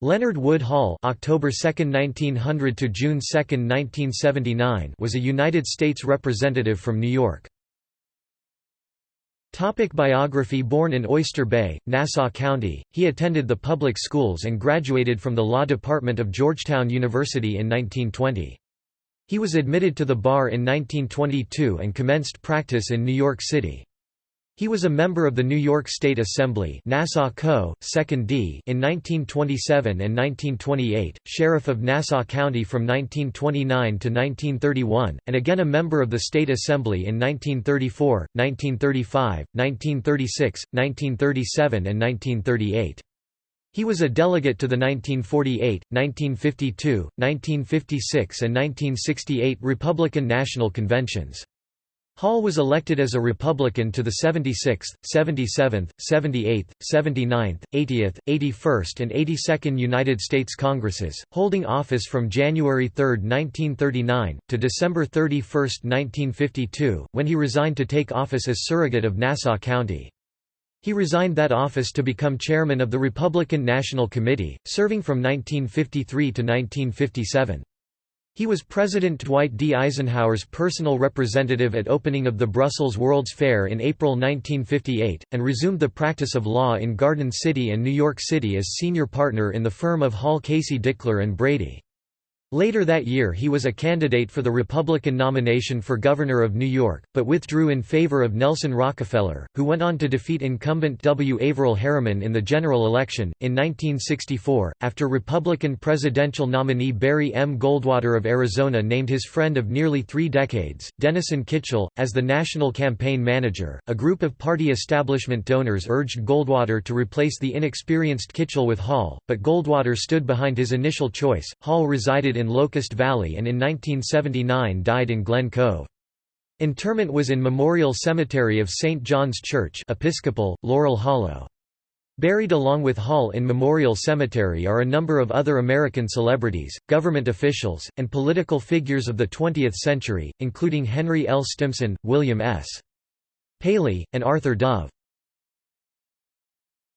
Leonard Wood Hall (October 2, 1900 to June 2, 1979) was a United States representative from New York. Topic biography Born in Oyster Bay, Nassau County, he attended the public schools and graduated from the law department of Georgetown University in 1920. He was admitted to the bar in 1922 and commenced practice in New York City. He was a member of the New York State Assembly Nassau Co., 2nd D in 1927 and 1928, Sheriff of Nassau County from 1929 to 1931, and again a member of the State Assembly in 1934, 1935, 1936, 1937 and 1938. He was a delegate to the 1948, 1952, 1956 and 1968 Republican National Conventions. Hall was elected as a Republican to the 76th, 77th, 78th, 79th, 80th, 81st and 82nd United States Congresses, holding office from January 3, 1939, to December 31, 1952, when he resigned to take office as surrogate of Nassau County. He resigned that office to become chairman of the Republican National Committee, serving from 1953 to 1957. He was President Dwight D. Eisenhower's personal representative at opening of the Brussels World's Fair in April 1958, and resumed the practice of law in Garden City and New York City as senior partner in the firm of Hall Casey Dickler and Brady. Later that year he was a candidate for the Republican nomination for governor of New York, but withdrew in favor of Nelson Rockefeller, who went on to defeat incumbent W. Averell Harriman in the general election. In 1964, after Republican presidential nominee Barry M. Goldwater of Arizona named his friend of nearly three decades, Denison Kitchel, as the national campaign manager, a group of party establishment donors urged Goldwater to replace the inexperienced Kitchel with Hall, but Goldwater stood behind his initial choice. Hall resided in Locust Valley and in 1979 died in Glen Cove. Interment was in Memorial Cemetery of St. John's Church Episcopal, Laurel Hollow. Buried along with Hall in Memorial Cemetery are a number of other American celebrities, government officials, and political figures of the 20th century, including Henry L. Stimson, William S. Paley, and Arthur Dove.